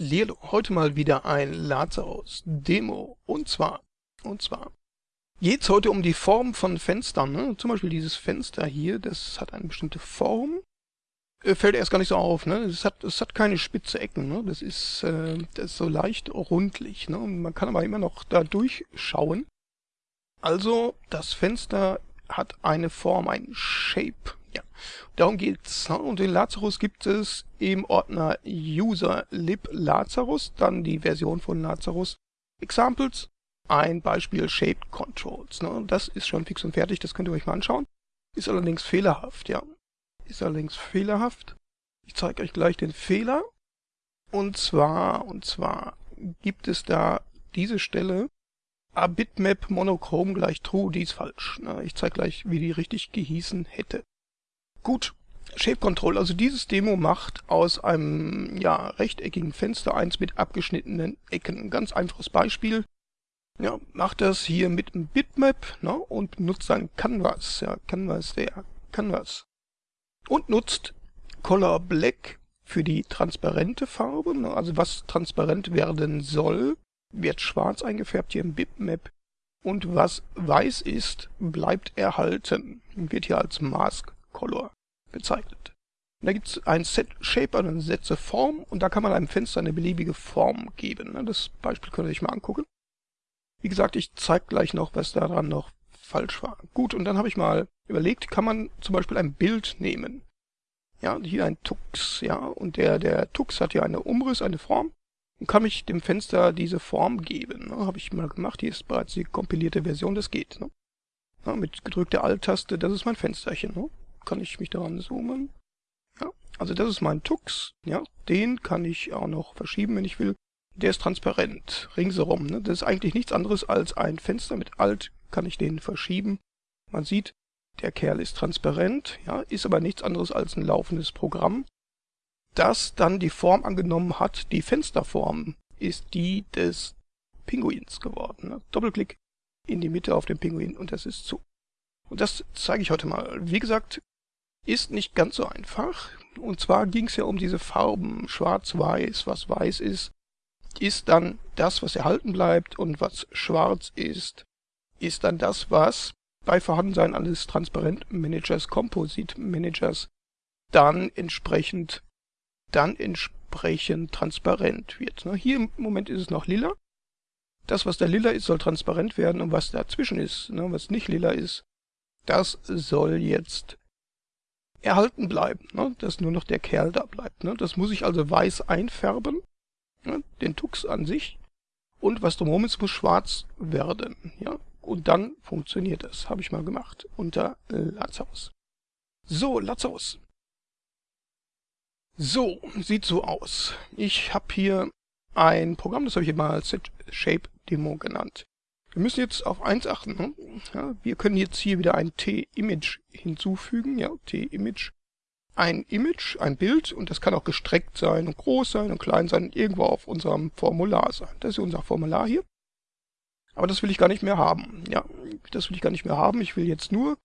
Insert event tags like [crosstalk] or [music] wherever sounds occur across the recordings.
Lilo, heute mal wieder ein Lazarus-Demo. Und zwar, und zwar, geht es heute um die Form von Fenstern. Ne? Zum Beispiel dieses Fenster hier, das hat eine bestimmte Form. Äh, fällt erst gar nicht so auf, ne? Es hat, es hat keine spitze Ecken, ne? Das ist, äh, das ist so leicht rundlich, ne? Man kann aber immer noch da durchschauen. Also, das Fenster hat eine Form, ein Shape. Darum geht's. Und den Lazarus gibt es im Ordner User lib Lazarus, dann die Version von Lazarus Examples, ein Beispiel Shaped Controls. Ne? Das ist schon fix und fertig, das könnt ihr euch mal anschauen. Ist allerdings fehlerhaft, ja. Ist allerdings fehlerhaft. Ich zeige euch gleich den Fehler. Und zwar, und zwar gibt es da diese Stelle, a bitmap monochrom gleich true, die ist falsch. Ne? Ich zeige gleich, wie die richtig gehießen hätte. Gut, Shape Control, also dieses Demo macht aus einem ja, rechteckigen Fenster eins mit abgeschnittenen Ecken. Ein ganz einfaches Beispiel. Ja, macht das hier mit einem Bitmap ne, und nutzt dann Canvas, ja, Canvas, der Canvas. Und nutzt Color Black für die transparente Farbe, ne, also was transparent werden soll, wird schwarz eingefärbt hier im Bitmap. Und was weiß ist, bleibt erhalten, wird hier als Mask Color bezeichnet. Und da gibt es ein Set Shape, also eine Sätze Form und da kann man einem Fenster eine beliebige Form geben. Ne? Das Beispiel könnt ihr euch mal angucken. Wie gesagt, ich zeige gleich noch, was daran noch falsch war. Gut, und dann habe ich mal überlegt, kann man zum Beispiel ein Bild nehmen. Ja, hier ein Tux, ja, und der, der Tux hat hier eine Umriss, eine Form und kann ich dem Fenster diese Form geben. Ne? Habe ich mal gemacht, hier ist bereits die kompilierte Version, das geht. Ne? Ja, mit gedrückter Alt-Taste, das ist mein Fensterchen. Ne? Kann ich mich daran zoomen. Ja, also das ist mein Tux. Ja, den kann ich auch noch verschieben, wenn ich will. Der ist transparent, ringsherum. Ne? Das ist eigentlich nichts anderes als ein Fenster. Mit Alt kann ich den verschieben. Man sieht, der Kerl ist transparent, ja, ist aber nichts anderes als ein laufendes Programm, das dann die Form angenommen hat. Die Fensterform ist die des Pinguins geworden. Ne? Doppelklick in die Mitte auf den Pinguin und das ist zu. Und das zeige ich heute mal. Wie gesagt, ist nicht ganz so einfach. Und zwar ging es ja um diese Farben, schwarz-weiß, was weiß ist, ist dann das, was erhalten bleibt und was schwarz ist, ist dann das, was bei Vorhandensein eines Transparent-Managers, Composite-Managers dann entsprechend, dann entsprechend transparent wird. Ne? Hier im Moment ist es noch lila. Das, was da lila ist, soll transparent werden und was dazwischen ist, ne, was nicht lila ist, das soll jetzt erhalten bleiben, ne? dass nur noch der Kerl da bleibt. Ne? Das muss ich also weiß einfärben, ne? den Tux an sich. Und was drumherum ist, muss schwarz werden. Ja? Und dann funktioniert das. Habe ich mal gemacht unter Lazarus. So, Lazarus. So, sieht so aus. Ich habe hier ein Programm, das habe ich mal Set Shape Demo genannt. Wir müssen jetzt auf eins achten. Ne? Ja, wir können jetzt hier wieder ein T-Image hinzufügen. Ja, T-Image. Ein Image, ein Bild und das kann auch gestreckt sein und groß sein und klein sein und irgendwo auf unserem Formular sein. Das ist unser Formular hier. Aber das will ich gar nicht mehr haben. Ja, das will ich gar nicht mehr haben. Ich will jetzt nur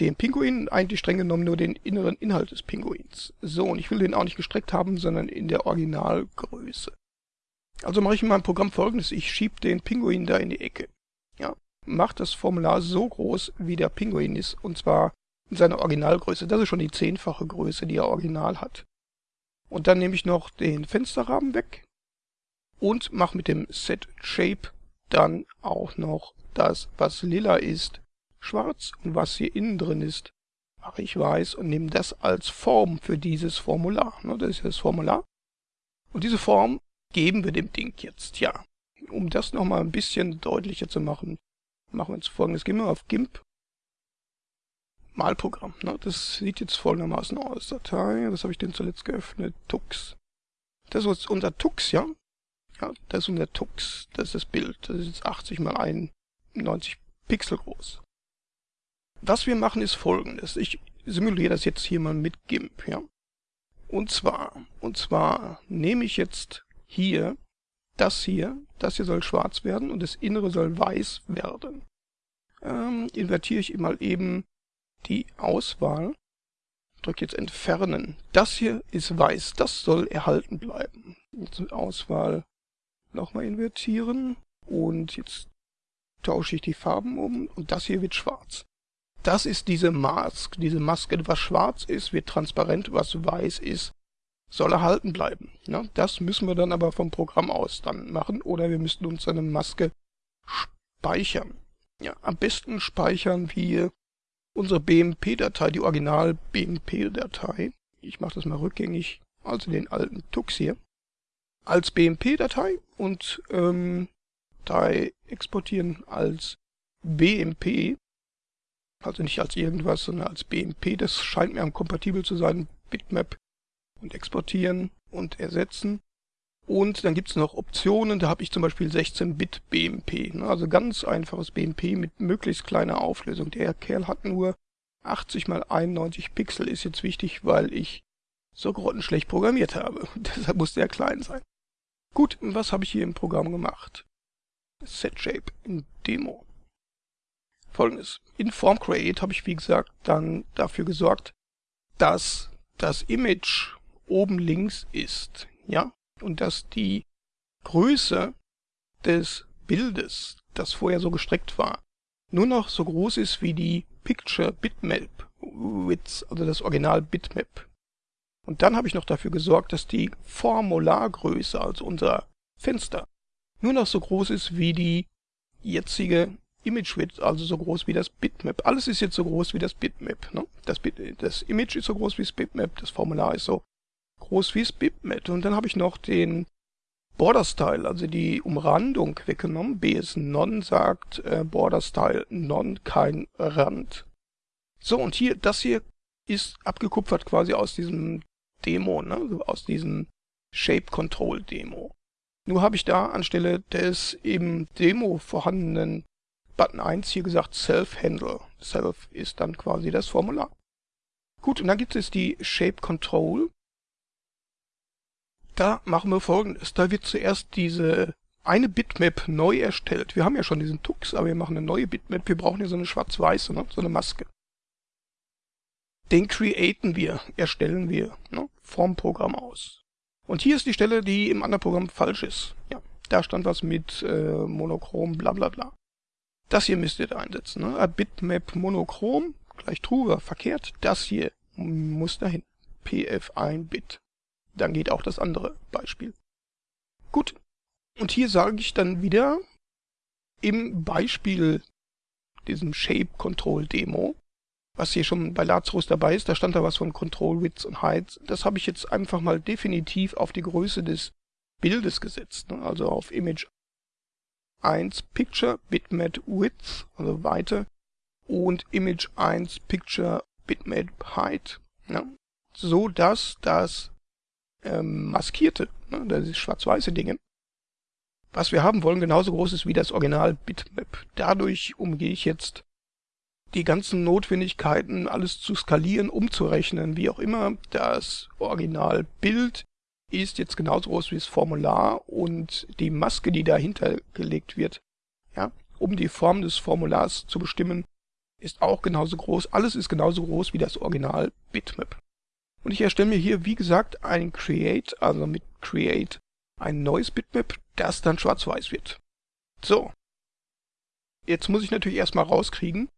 den Pinguin, eigentlich streng genommen nur den inneren Inhalt des Pinguins. So, und ich will den auch nicht gestreckt haben, sondern in der Originalgröße. Also mache ich in meinem Programm folgendes, ich schiebe den Pinguin da in die Ecke. Ja, mache das Formular so groß, wie der Pinguin ist, und zwar in seiner Originalgröße. Das ist schon die zehnfache Größe, die er original hat. Und dann nehme ich noch den Fensterrahmen weg und mache mit dem Set Shape dann auch noch das, was lila ist, schwarz und was hier innen drin ist, mache ich weiß und nehme das als Form für dieses Formular. Ne, das ist das Formular. Und diese Form geben wir dem Ding jetzt? Ja, um das nochmal ein bisschen deutlicher zu machen, machen wir jetzt folgendes. Gehen wir auf GIMP. Malprogramm. Ne? Das sieht jetzt folgendermaßen aus. Datei, was habe ich denn zuletzt geöffnet? Tux. Das ist unser Tux, ja? Ja, das ist unser Tux. Das ist das Bild. Das ist jetzt 80 mal 91 Pixel groß. Was wir machen ist folgendes. Ich simuliere das jetzt hier mal mit GIMP, ja? Und zwar, und zwar nehme ich jetzt hier, das hier, das hier soll schwarz werden und das Innere soll weiß werden. Ähm, invertiere ich mal eben die Auswahl. drücke jetzt entfernen. Das hier ist weiß, das soll erhalten bleiben. Jetzt Auswahl nochmal invertieren und jetzt tausche ich die Farben um und das hier wird schwarz. Das ist diese Mask, diese Maske. Was schwarz ist, wird transparent, was weiß ist, soll erhalten bleiben. Ja, das müssen wir dann aber vom Programm aus dann machen oder wir müssten uns eine Maske speichern. Ja, am besten speichern wir unsere BMP-Datei, die Original-BMP-Datei. Ich mache das mal rückgängig, also den alten Tux hier, als BMP-Datei und ähm, Datei exportieren als BMP, also nicht als irgendwas, sondern als BMP. Das scheint mir am kompatibel zu sein. Bitmap und exportieren und ersetzen. Und dann gibt es noch Optionen, da habe ich zum Beispiel 16-Bit BMP, ne? also ganz einfaches BMP mit möglichst kleiner Auflösung. Der Kerl hat nur 80 mal 91 Pixel, ist jetzt wichtig, weil ich so grottenschlecht programmiert habe. [laughs] Deshalb muss der klein sein. Gut, was habe ich hier im Programm gemacht? SetShape in Demo. Folgendes. In FormCreate habe ich, wie gesagt, dann dafür gesorgt, dass das Image oben links ist. Ja? und dass die Größe des Bildes, das vorher so gestreckt war, nur noch so groß ist wie die Picture Bitmap Width, also das Original Bitmap. Und dann habe ich noch dafür gesorgt, dass die Formulargröße, also unser Fenster, nur noch so groß ist wie die jetzige Image Width, also so groß wie das Bitmap. Alles ist jetzt so groß wie das Bitmap. Ne? Das, Bit das Image ist so groß wie das Bitmap, das Formular ist so groß wie das Bitmap. Und dann habe ich noch den Border Style, also die Umrandung weggenommen. BS Non sagt äh, Border Style Non kein Rand. So, und hier, das hier ist abgekupfert quasi aus diesem Demo, ne? Also aus diesem Shape Control Demo. Nur habe ich da anstelle des im Demo vorhandenen Button 1 hier gesagt Self Handle. Self ist dann quasi das Formular. Gut, und dann gibt es die Shape Control. Da machen wir folgendes. Da wird zuerst diese eine Bitmap neu erstellt. Wir haben ja schon diesen Tux, aber wir machen eine neue Bitmap. Wir brauchen hier so eine schwarz-weiße, ne? so eine Maske. Den createn wir, erstellen wir ne? vom Programm aus. Und hier ist die Stelle, die im anderen Programm falsch ist. Ja, da stand was mit äh, Monochrom, bla bla bla. Das hier müsst ihr da einsetzen. Ne? Bitmap Monochrom, gleich true war verkehrt. Das hier muss dahin. PF1 Bit dann geht auch das andere Beispiel. Gut, und hier sage ich dann wieder im Beispiel diesem Shape Control Demo, was hier schon bei Lazarus dabei ist, da stand da was von Control Width und Height. Das habe ich jetzt einfach mal definitiv auf die Größe des Bildes gesetzt, ne? also auf Image 1 Picture Bitmap Width, also Weite, und Image 1 Picture Bitmap Height, ne? so dass das ähm, maskierte, ne, das ist schwarz-weiße Dinge, was wir haben wollen, genauso groß ist wie das Original Bitmap. Dadurch umgehe ich jetzt die ganzen Notwendigkeiten, alles zu skalieren, umzurechnen, wie auch immer. Das Originalbild ist jetzt genauso groß wie das Formular und die Maske, die dahinter gelegt wird, ja, um die Form des Formulars zu bestimmen, ist auch genauso groß. Alles ist genauso groß wie das Original Bitmap. Und ich erstelle mir hier, wie gesagt, ein Create, also mit Create ein neues Bitmap, das dann schwarz-weiß wird. So. Jetzt muss ich natürlich erstmal rauskriegen,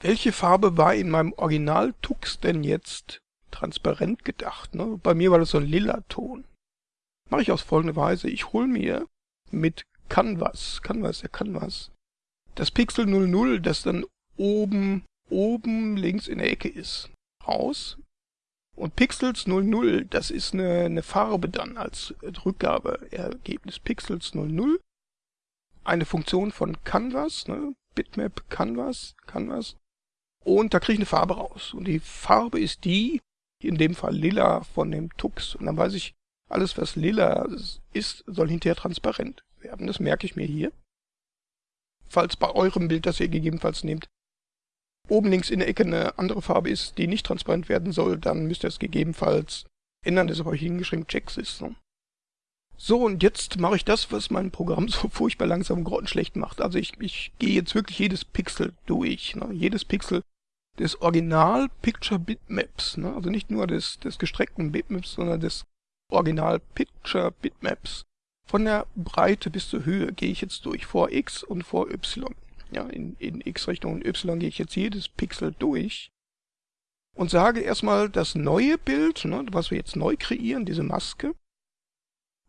welche Farbe war in meinem Original Tux denn jetzt transparent gedacht. Ne? Bei mir war das so ein lila Ton. Mache ich aus folgender Weise. Ich hole mir mit Canvas, Canvas, der Canvas, das Pixel 00, das dann oben, oben links in der Ecke ist, raus. Und Pixels 00, das ist eine, eine Farbe dann als Rückgabeergebnis. Pixels 00, eine Funktion von Canvas, ne? Bitmap Canvas, Canvas. Und da kriege ich eine Farbe raus. Und die Farbe ist die, in dem Fall lila von dem Tux. Und dann weiß ich, alles was lila ist, soll hinterher transparent werden. Das merke ich mir hier. Falls bei eurem Bild, das ihr gegebenenfalls nehmt, oben links in der Ecke eine andere Farbe ist, die nicht transparent werden soll, dann müsst ihr es gegebenenfalls ändern. Das ist aber hier hingeschrieben Checks ist. So. so, und jetzt mache ich das, was mein Programm [laughs] so furchtbar langsam und grottenschlecht macht. Also ich, ich gehe jetzt wirklich jedes Pixel durch. Ne? Jedes Pixel des Original Picture Bitmaps, ne? also nicht nur des, des gestreckten Bitmaps, sondern des Original Picture Bitmaps. Von der Breite bis zur Höhe gehe ich jetzt durch, vor x und vor y. Ja, in, in x-Richtung und y gehe ich jetzt jedes Pixel durch und sage erstmal, das neue Bild, ne, was wir jetzt neu kreieren, diese Maske,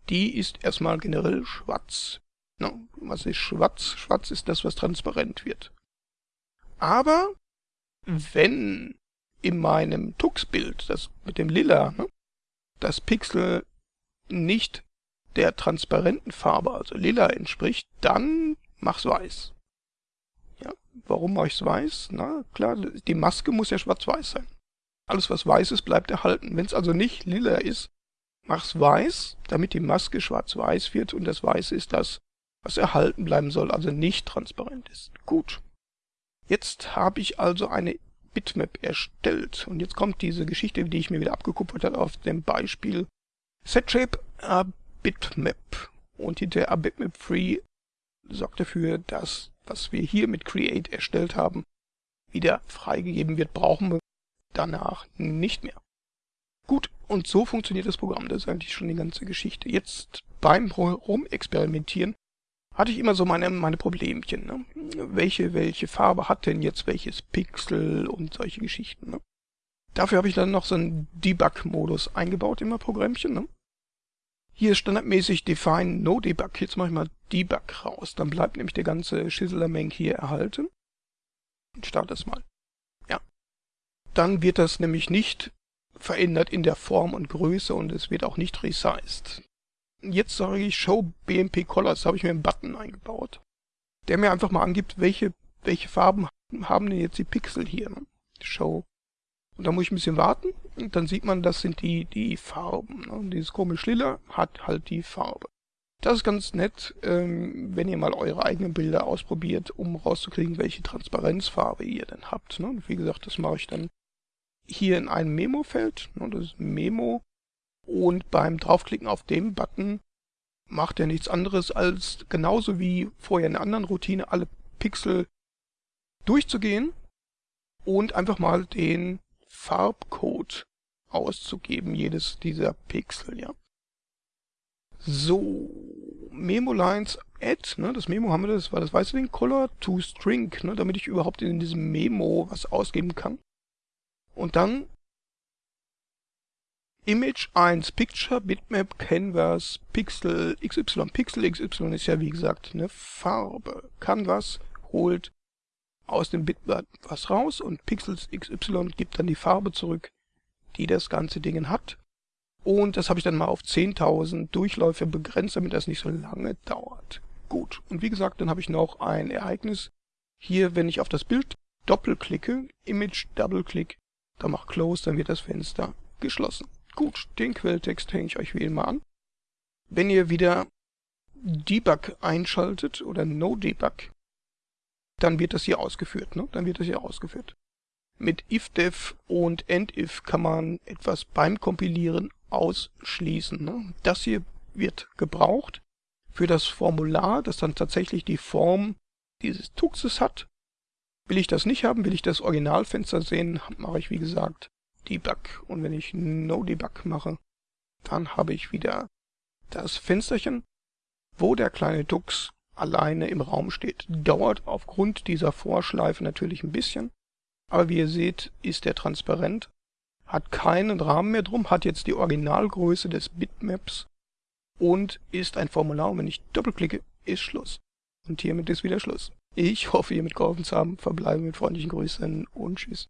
die ist erstmal generell schwarz. Ne, was ist schwarz? Schwarz ist das, was transparent wird. Aber wenn in meinem Tux-Bild, das mit dem Lila, ne, das Pixel nicht der transparenten Farbe, also lila, entspricht, dann mach's weiß. Warum mache ich's weiß? Na klar, die Maske muss ja schwarz-weiß sein. Alles, was weiß ist, bleibt erhalten. Wenn es also nicht lila ist, mach's weiß, damit die Maske schwarz-weiß wird und das Weiße ist das, was erhalten bleiben soll, also nicht transparent ist. Gut. Jetzt habe ich also eine Bitmap erstellt und jetzt kommt diese Geschichte, die ich mir wieder abgekupfert habe auf dem Beispiel SetShape a Bitmap und hinter a Bitmap Free sorgt dafür, dass was wir hier mit Create erstellt haben, wieder freigegeben wird, brauchen wir danach nicht mehr. Gut, und so funktioniert das Programm. Das ist eigentlich schon die ganze Geschichte. Jetzt beim Rumexperimentieren hatte ich immer so meine, meine Problemchen. Ne? Welche, welche Farbe hat denn jetzt welches Pixel und solche Geschichten. Ne? Dafür habe ich dann noch so einen Debug-Modus eingebaut in mein Programmchen. Ne? Hier ist standardmäßig Define No Debug. Jetzt mache ich mal Debug raus. Dann bleibt nämlich der ganze Schisselermeng hier erhalten. Ich starte das mal. Ja. Dann wird das nämlich nicht verändert in der Form und Größe und es wird auch nicht resized. Jetzt sage ich Show BMP Colors, habe ich mir einen Button eingebaut, der mir einfach mal angibt, welche, welche Farben haben denn jetzt die Pixel hier. Ne? Show. Und da muss ich ein bisschen warten und dann sieht man, das sind die, die Farben. Ne? Und dieses komische Lila hat halt die Farbe. Das ist ganz nett, ähm, wenn ihr mal eure eigenen Bilder ausprobiert, um rauszukriegen, welche Transparenzfarbe ihr denn habt. Ne? Wie gesagt, das mache ich dann hier in einem Memo-Feld. Ne? Das ist Memo und beim draufklicken auf den Button macht er nichts anderes als genauso wie vorher in einer anderen Routine alle Pixel durchzugehen und einfach mal den Farbcode auszugeben, jedes dieser Pixel, ja. So, Memo Lines Add, ne, das Memo haben wir, das war das weiße Ding, Color to String, ne, damit ich überhaupt in diesem Memo was ausgeben kann. Und dann Image 1, Picture, Bitmap, Canvas, Pixel, XY. Pixel XY ist ja wie gesagt eine Farbe. Canvas holt aus dem Bitmap was raus und Pixels XY gibt dann die Farbe zurück, die das ganze Ding hat. Und das habe ich dann mal auf 10.000 Durchläufe begrenzt, damit das nicht so lange dauert. Gut, und wie gesagt, dann habe ich noch ein Ereignis. Hier, wenn ich auf das Bild doppelklicke, Image Double-Click, dann macht Close, dann wird das Fenster geschlossen. Gut, den Quelltext hänge ich euch wie immer an. Wenn ihr wieder Debug einschaltet oder No Debug, dann wird das hier ausgeführt. Ne? Dann wird das hier ausgeführt. Mit ifdef und endif kann man etwas beim Kompilieren ausschließen. Ne? Das hier wird gebraucht für das Formular, das dann tatsächlich die Form dieses Tuxes hat. Will ich das nicht haben, will ich das Originalfenster sehen, mache ich wie gesagt Debug. Und wenn ich No Debug mache, dann habe ich wieder das Fensterchen, wo der kleine Dux alleine im Raum steht. Dauert aufgrund dieser Vorschleife natürlich ein bisschen, aber wie ihr seht, ist er transparent, hat keinen Rahmen mehr drum, hat jetzt die Originalgröße des Bitmaps und ist ein Formular. Und wenn ich doppelklicke, ist Schluss. Und hiermit ist wieder Schluss. Ich hoffe, ihr mitgeholfen zu haben. Verbleibe mit freundlichen Grüßen und Tschüss.